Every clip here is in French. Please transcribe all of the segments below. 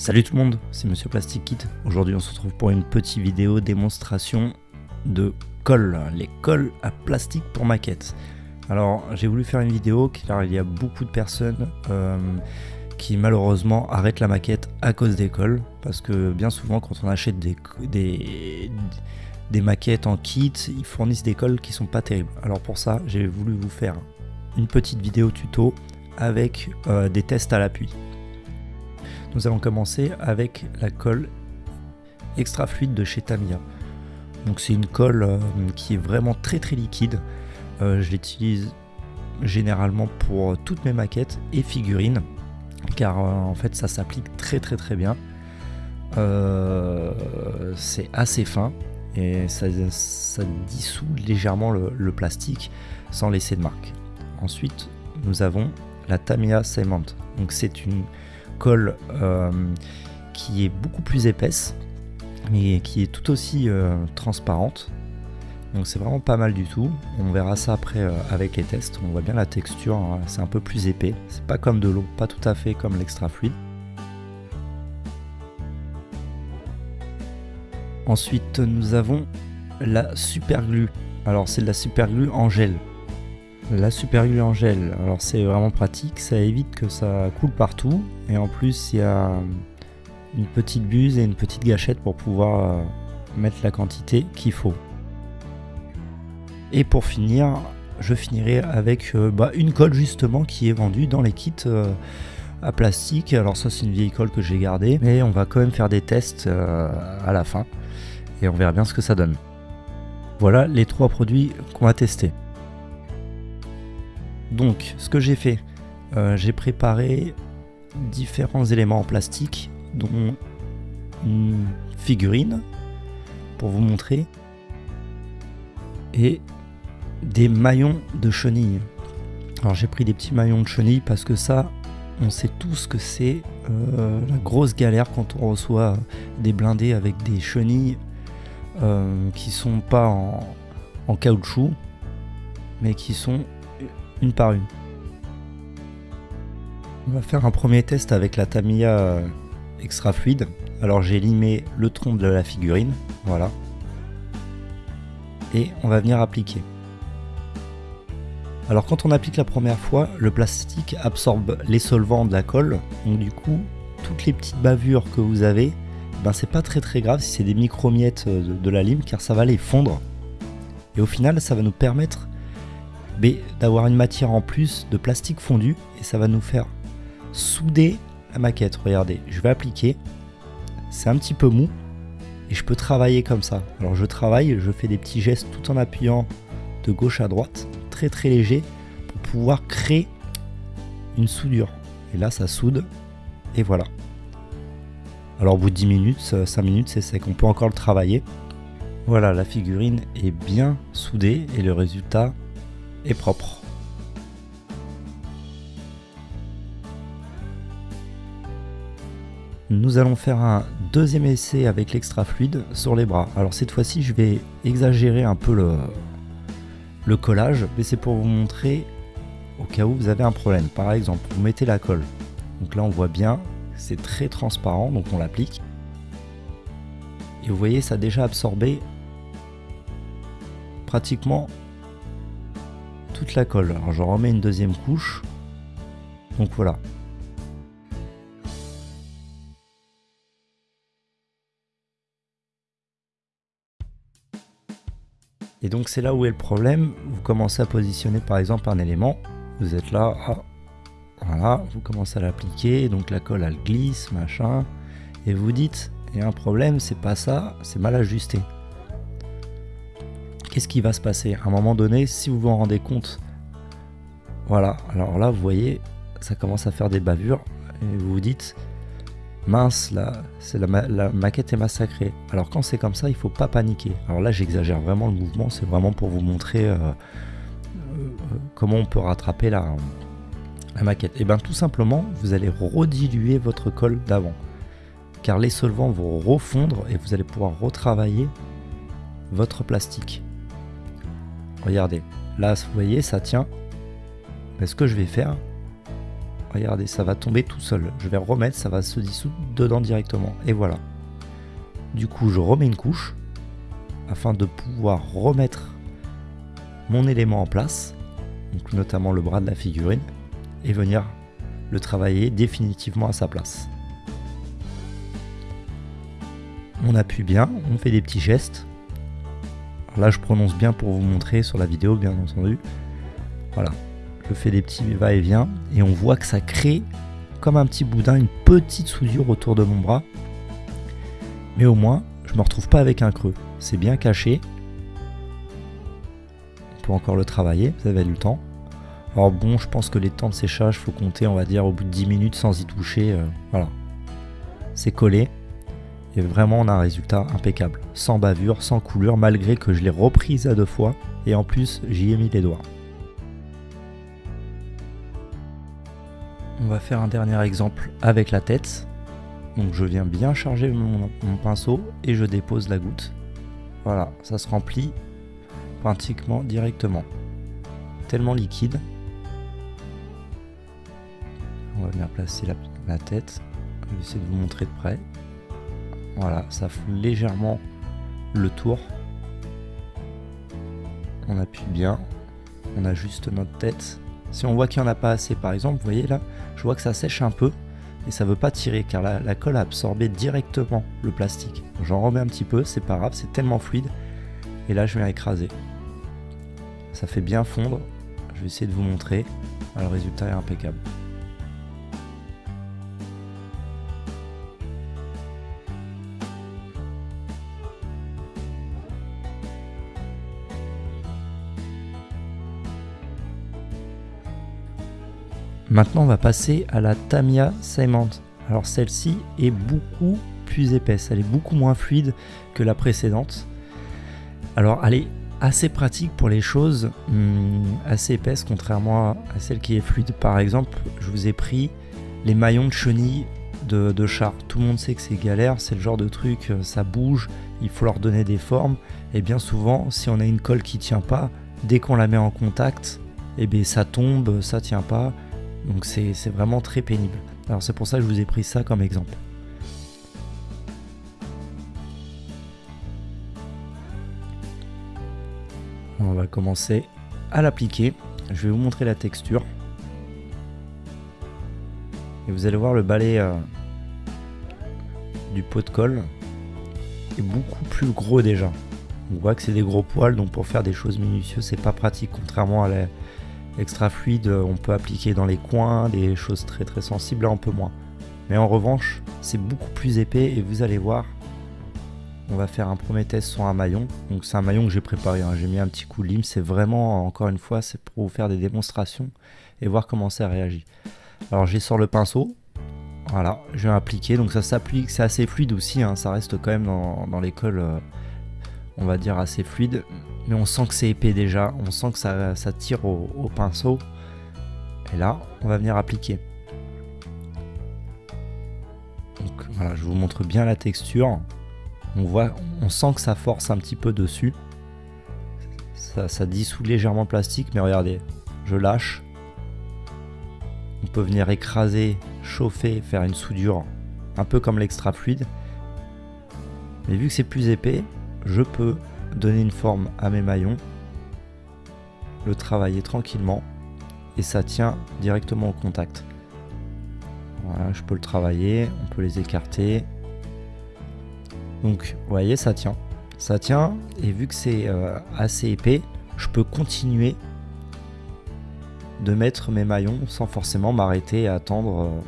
Salut tout le monde, c'est Monsieur Plastic Kit. Aujourd'hui on se retrouve pour une petite vidéo démonstration de colle, les colles à plastique pour maquettes. Alors j'ai voulu faire une vidéo car il y a beaucoup de personnes euh, qui malheureusement arrêtent la maquette à cause des colles. Parce que bien souvent quand on achète des, maquettes en kit, ils fournissent des colles qui sont pas terribles. Alors pour ça j'ai voulu vous faire une petite vidéo tuto avec euh, des tests à l'appui. Nous allons commencer avec la colle extra fluide de chez Tamiya. Donc c'est une colle euh, qui est vraiment très très liquide. Euh, je l'utilise généralement pour toutes mes maquettes et figurines car en fait ça s'applique très très très bien. c'est assez fin et ça, dissout légèrement le, plastique sans laisser de marque. Ensuite, nous avons la Tamiya Cement. Donc c'est une colle euh, qui est beaucoup plus épaisse, mais qui est tout aussi euh, transparente. Donc c'est vraiment pas mal du tout. On verra ça après euh, avec les tests. On voit bien la texture, hein. c'est un peu plus épais. C'est pas comme de l'eau, pas tout à fait comme l'extra fluide. Ensuite, nous avons la super glue. Alors, c'est de la super glue en gel. La super glue en gel, alors c'est vraiment pratique, ça évite que ça coule partout. Et en plus, il y a une petite buse et une petite gâchette pour pouvoir euh, mettre la quantité qu'il faut. Et pour finir, je finirai avec euh, bah, une colle justement qui est vendue dans les kits euh, à plastique. Alors ça c'est une vieille colle que j'ai gardée, mais on va quand même faire des tests à la fin et on verra bien ce que ça donne. Voilà les trois produits qu'on va tester. Donc, ce que j'ai fait, euh, j'ai préparé différents éléments en plastique, dont une figurine pour vous montrer et des maillons de chenilles. Alors j'ai pris des petits maillons de chenilles parce que ça, on sait tous que c'est euh, la grosse galère quand on reçoit des blindés avec des chenilles euh, qui sont pas en, caoutchouc, mais qui sont une par une. On va faire un premier test avec la Tamiya euh, extra fluide. Alors j'ai limé le tronc de la figurine, voilà. Et on va venir appliquer. Alors quand on applique la première fois, le plastique absorbe les solvants de la colle. Donc du coup, toutes les petites bavures que vous avez, ben c'est pas très très grave si c'est des micro-miettes euh, de, la lime car ça va les fondre. Et au final, ça va nous permettre d'avoir une matière en plus de plastique fondu et ça va nous faire souder la maquette. Regardez, je vais appliquer. C'est un petit peu mou et je peux travailler comme ça. Alors je travaille, je fais des petits gestes tout en appuyant de gauche à droite, très très léger pour pouvoir créer une soudure. Et là, ça soude et voilà. Alors au bout de 10 minutes, 5 minutes, c'est sec. On peut encore le travailler. Voilà, la figurine est bien soudée et le résultat propre. Nous allons faire un deuxième essai avec l'extra fluide sur les bras. Alors cette fois-ci, je vais exagérer un peu le, le collage, mais c'est pour vous montrer au cas où vous avez un problème. Par exemple, vous mettez la colle. Donc là, on voit bien c'est très transparent, donc on l'applique. Et vous voyez, ça a déjà absorbé pratiquement toute la colle. Alors je remets une deuxième couche. Donc voilà. Et donc c'est là où est le problème. Vous commencez à positionner par exemple un élément. Vous êtes là, ah, voilà, vous commencez à l'appliquer, donc la colle elle glisse, machin, et vous dites, il y a un problème, c'est pas ça, c'est mal ajusté. Qu'est-ce qui va se passer À un moment donné, si vous vous en rendez compte, voilà, alors là vous voyez, ça commence à faire des bavures, et vous vous dites, mince, là, la, maquette est massacrée. Alors quand c'est comme ça, il faut pas paniquer. Alors là, j'exagère vraiment le mouvement, c'est vraiment pour vous montrer euh, euh, comment on peut rattraper la, la maquette Et eh bien tout simplement, vous allez rediluer votre colle d'avant. Car les solvants vont refondre et vous allez pouvoir retravailler votre plastique. Regardez, là vous voyez ça tient. Mais ce que je vais faire, regardez, ça va tomber tout seul. Je vais remettre, ça va se dissoudre dedans directement. Et voilà. Du coup, je remets une couche afin de pouvoir remettre mon élément en place, donc notamment le bras de la figurine, et venir le travailler définitivement à sa place. On appuie bien, on fait des petits gestes. Là, je prononce bien pour vous montrer sur la vidéo, bien entendu. Voilà, je fais des petits va-et-vient et on voit que ça crée comme un petit boudin, une petite soudure autour de mon bras. Mais au moins, je me retrouve pas avec un creux. C'est bien caché. On peut encore le travailler, vous avez du temps. Alors bon, je pense que les temps de séchage, faut compter, on va dire, au bout de 10 minutes sans y toucher. Euh, voilà. C'est collé. Et vraiment, on a un résultat impeccable. Sans bavure, sans couleur, malgré que je l'ai reprise à deux fois. Et en plus, j'y ai mis les doigts. On va faire un dernier exemple avec la tête. Donc je viens bien charger mon, mon pinceau et je dépose la goutte. Voilà, ça se remplit pratiquement directement. Tellement liquide on va venir placer la, tête. Je vais essayer de vous montrer de près. Voilà, ça fout légèrement le tour. On appuie bien. On ajuste notre tête. Si on voit qu'il n'y en a pas assez, par exemple, vous voyez là, je vois que ça sèche un peu et ça veut pas tirer car la, la colle a absorbé directement le plastique. J'en remets un petit peu, c'est pas grave, c'est tellement fluide. Et là, je viens écraser. Ça fait bien fondre. Je vais essayer de vous montrer. le résultat est impeccable. Maintenant, on va passer à la Tamiya Cement. Alors celle-ci est beaucoup plus épaisse, elle est beaucoup moins fluide que la précédente. Alors elle est assez pratique pour les choses hmm, assez épaisses, contrairement à celle qui est fluide. Par exemple, je vous ai pris les maillons de chenille de, de char. Tout le monde sait que c'est galère, c'est le genre de truc, euh, ça bouge, il faut leur donner des formes. Et bien souvent, si on a une colle qui tient pas, dès qu'on la met en contact, eh bien ça tombe, ça tient pas. Donc c'est vraiment très pénible. Alors c'est pour ça que je vous ai pris ça comme exemple. On va commencer à l'appliquer. Je vais vous montrer la texture. Et vous allez voir le balai euh, du pot de colle est beaucoup plus gros déjà. On voit que c'est des gros poils, donc pour faire des choses minutieuses, c'est pas pratique, contrairement à la, extra fluide, on peut appliquer dans les coins, des choses très très sensibles, là un peu moins. Mais en revanche, c'est beaucoup plus épais et vous allez voir, on va faire un premier test sur un maillon. Donc c'est un maillon que j'ai préparé, hein. j'ai mis un petit coup de lime, c'est vraiment, encore une fois, c'est pour vous faire des démonstrations et voir comment ça réagit. Alors j'ai sur le pinceau, voilà, je vais appliquer, donc ça s'applique, c'est assez fluide aussi, hein. ça reste quand même dans, l'école, euh, on va dire assez fluide mais on sent que c'est épais déjà, on sent que ça, tire au, pinceau. Et là, on va venir appliquer. Donc voilà, je vous montre bien la texture. On voit, on sent que ça force un petit peu dessus. Ça, ça dissout légèrement le plastique, mais regardez, je lâche. On peut venir écraser, chauffer, faire une soudure, un peu comme l'extra fluide. Mais vu que c'est plus épais, je peux donner une forme à mes maillons, le travailler tranquillement et ça tient directement au contact. Voilà, je peux le travailler, on peut les écarter. Donc, vous voyez, ça tient. Ça tient et vu que c'est euh, assez épais, je peux continuer de mettre mes maillons sans forcément m'arrêter à attendre euh,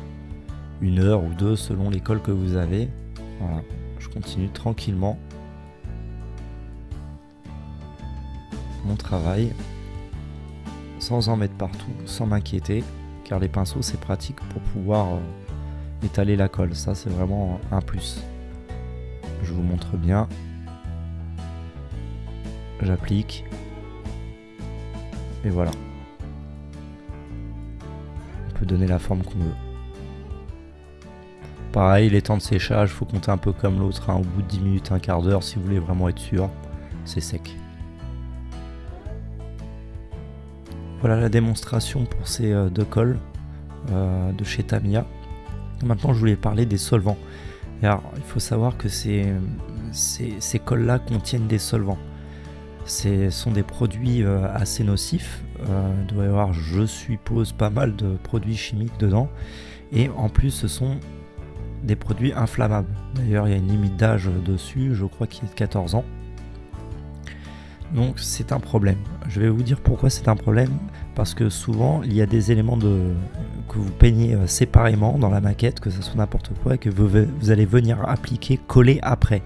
une heure ou deux selon l'école que vous avez. Voilà, je continue tranquillement mon travail sans en mettre partout, sans m'inquiéter, car les pinceaux c'est pratique pour pouvoir euh, étaler la colle, ça c'est vraiment un plus. Je vous montre bien, j'applique, et voilà. On peut donner la forme qu'on veut. Pareil, les temps de séchage, faut compter un peu comme l'autre, hein, au bout de 10 minutes, un quart d'heure, si vous voulez vraiment être sûr, c'est sec. Voilà la démonstration pour ces euh, deux cols. de chez Tamiya. Maintenant, je voulais parler des solvants. Il faut savoir que ces, cols-là contiennent des solvants. Ce sont des produits euh, assez nocifs. Euh, il doit y avoir, je suppose, pas mal de produits chimiques dedans. Et en plus, ce sont des produits inflammables. D'ailleurs, il y a une limite d'âge dessus, je crois qu'il est de 14 ans. Donc c'est un problème. Je vais vous dire pourquoi c'est un problème. Parce que souvent, il y a des éléments de, que vous peignez euh, séparément dans la maquette, que ce soit n'importe quoi, que vous, allez venir appliquer, coller après.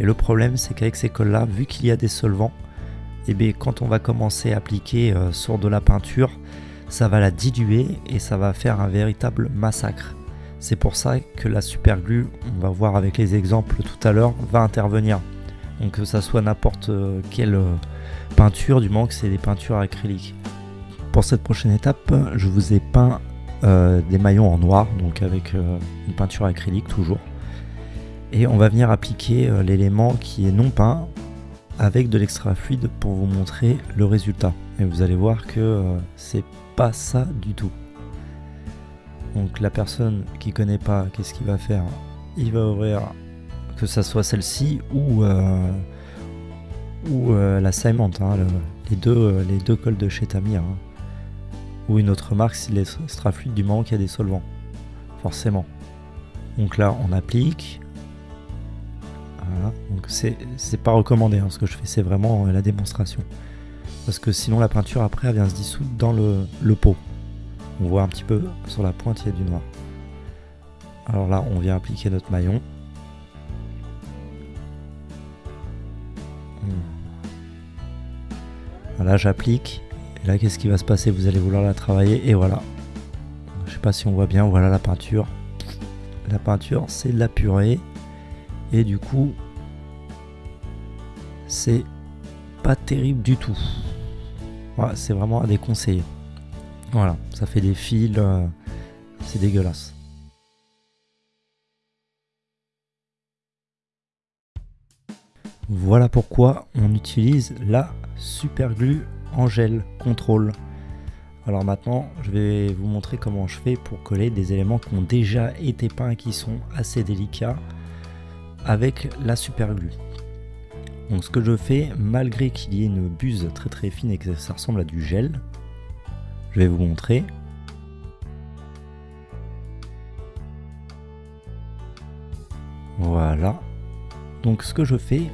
Et le problème, c'est qu'avec ces cols-là, vu qu'il y a des solvants, et eh bien, quand on va commencer à appliquer euh, sur de la peinture, ça va la diluer et ça va faire un véritable massacre. C'est pour ça que la super glue, on va voir avec les exemples tout à l'heure, va intervenir. Donc que ça soit n'importe euh, quelle euh, peinture, du moment que c'est des peintures acryliques. Pour cette prochaine étape, je vous ai peint euh, des maillons en noir, donc avec une peinture acrylique toujours. Et on va venir appliquer l'élément qui est non peint avec de l'extra fluide pour vous montrer le résultat. Et vous allez voir que c'est pas ça du tout. Donc la personne qui connaît pas, qu'est-ce qu'il va faire? Il va ouvrir que ça soit celle-ci ou, euh, ou euh, la Simon, hein, les, deux, euh, les deux cols de chez Tamiya. Hein. Ou une autre marque s'il est extra fluide du moment qu'il y a des solvants. Forcément. Donc là, on applique. Voilà. Donc c'est pas recommandé. Hein, ce que je fais, c'est vraiment la démonstration. Parce que sinon, la peinture après, elle vient se dissoudre dans le, le pot. On voit un petit peu sur la pointe, il y a du noir. Alors là, on vient appliquer notre maillon. Là, j'applique. Et là, qu'est-ce qui va se passer? Vous allez vouloir la travailler. Et voilà. Je sais pas si on voit bien. Voilà la peinture. La peinture, c'est de la purée. Et du coup, c'est pas terrible du tout. Voilà, c'est vraiment à déconseiller. Voilà, ça fait des fils. Euh, c'est dégueulasse. Voilà pourquoi on utilise la super glue en gel contrôle. Alors maintenant, je vais vous montrer comment je fais pour coller des éléments qui ont déjà été peints et qui sont assez délicats avec la super glue. Donc ce que je fais, malgré qu'il y ait une buse très très fine et que ça ressemble à du gel, je vais vous montrer. Voilà. Donc ce que je fais,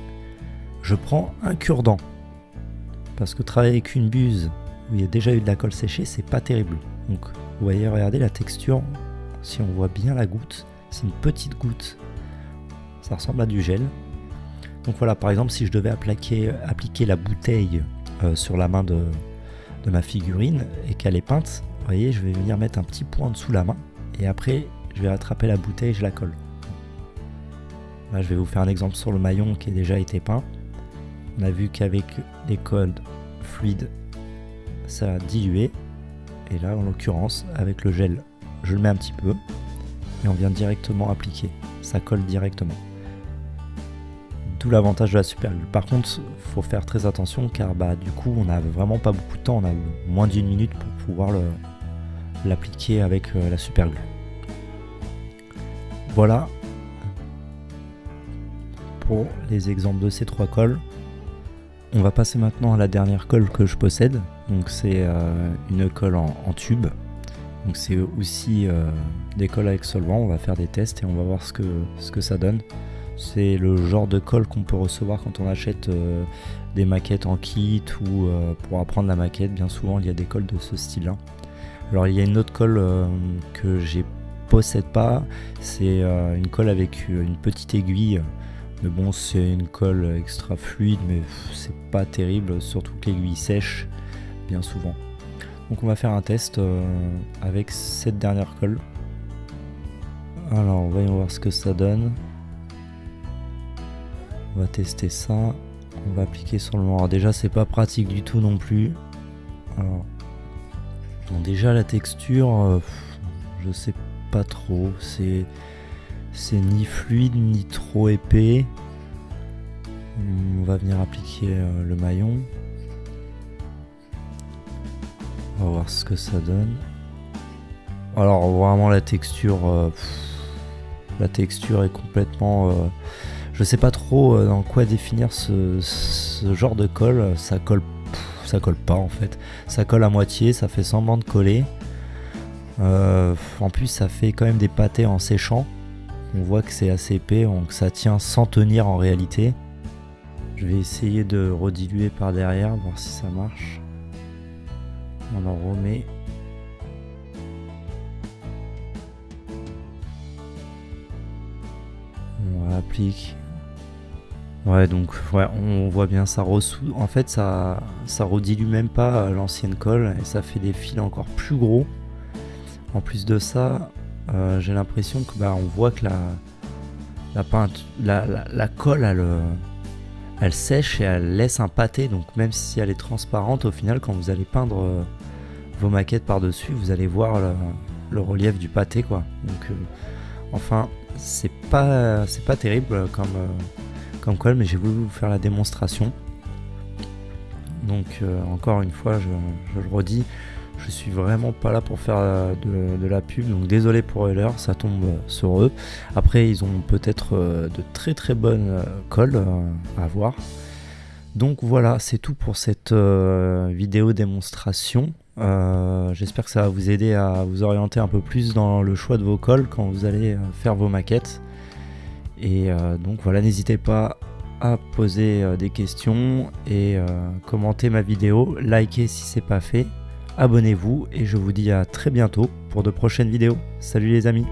je prends un cure-dent. Parce que travailler avec une buse où il y a déjà eu de la colle séchée, c'est pas terrible. Donc vous voyez, regardez la texture, si on voit bien la goutte, c'est une petite goutte. Ça ressemble à du gel. Donc voilà, par exemple, si je devais appliquer, la bouteille euh, sur la main de, ma figurine et qu'elle est peinte, vous voyez, je vais venir mettre un petit point en dessous la main et après, je vais attraper la bouteille et je la colle. Là, je vais vous faire un exemple sur le maillon qui a déjà été peint. On a vu qu'avec les codes fluides, ça a dilué. Et là, en l'occurrence, avec le gel, je le mets un petit peu. Et on vient directement appliquer. Ça colle directement. D'où l'avantage de la super glue. Par contre, faut faire très attention car bah, du coup, on n'a vraiment pas beaucoup de temps. On a moins d'une minute pour pouvoir l'appliquer avec euh, la super glue. Voilà pour les exemples de ces trois cols. On va passer maintenant à la dernière colle que je possède. Donc c'est euh, une colle en, tube. Donc c'est aussi euh, des colles avec solvant. On va faire des tests et on va voir ce que, ce que ça donne. C'est le genre de colle qu'on peut recevoir quand on achète euh, des maquettes en kit ou pour apprendre la maquette. Bien souvent il y a des colles de ce style-là. Alors il y a une autre colle que j'ai possède pas. C'est une colle avec une petite aiguille mais bon, c'est une colle extra fluide, mais c'est pas terrible, surtout que l'aiguille sèche bien souvent. Donc on va faire un test euh, avec cette dernière colle. Alors voyons voir ce que ça donne. On va tester ça. On va appliquer sur le noir. Déjà c'est pas pratique du tout non plus. Alors déjà la texture, euh, je sais pas trop. C'est c'est ni fluide ni trop épais. On va venir appliquer euh, le maillon. On va voir ce que ça donne. Alors vraiment la texture, euh, la texture est complètement... Euh, je sais pas trop dans quoi définir ce, genre de colle. Ça colle, ça colle pas en fait. Ça colle à moitié, ça fait semblant de coller. en plus ça fait quand même des pâtés en séchant. On voit que c'est assez épais, donc ça tient sans tenir en réalité. Je vais essayer de rediluer par derrière, voir si ça marche. On en remet on applique. Ouais, donc ouais, on voit bien ça ressou. En fait, ça, ça redilue même pas l'ancienne colle et ça fait des fils encore plus gros. En plus de ça, euh, j'ai l'impression que bah, on voit que la, la, la, la, colle, elle, euh, elle, sèche et elle laisse un pâté. Donc même si elle est transparente, au final, quand vous allez peindre euh, vos maquettes par dessus, vous allez voir le, relief du pâté, quoi. Donc enfin, c'est pas, c'est pas terrible comme, comme colle, mais j'ai voulu vous faire la démonstration. Donc encore une fois, je, le redis, je suis vraiment pas là pour faire de, la pub, donc désolé pour Euler, ça tombe sur eux. Après, ils ont peut-être euh, de très très bonnes colles à voir. Donc voilà, c'est tout pour cette vidéo démonstration. Euh, j'espère que ça va vous aider à vous orienter un peu plus dans le choix de vos cols quand vous allez euh, faire vos maquettes. Et euh, donc voilà, n'hésitez pas à poser des questions et commenter ma vidéo, likez si c'est pas fait, abonnez-vous et je vous dis à très bientôt pour de prochaines vidéos. Salut les amis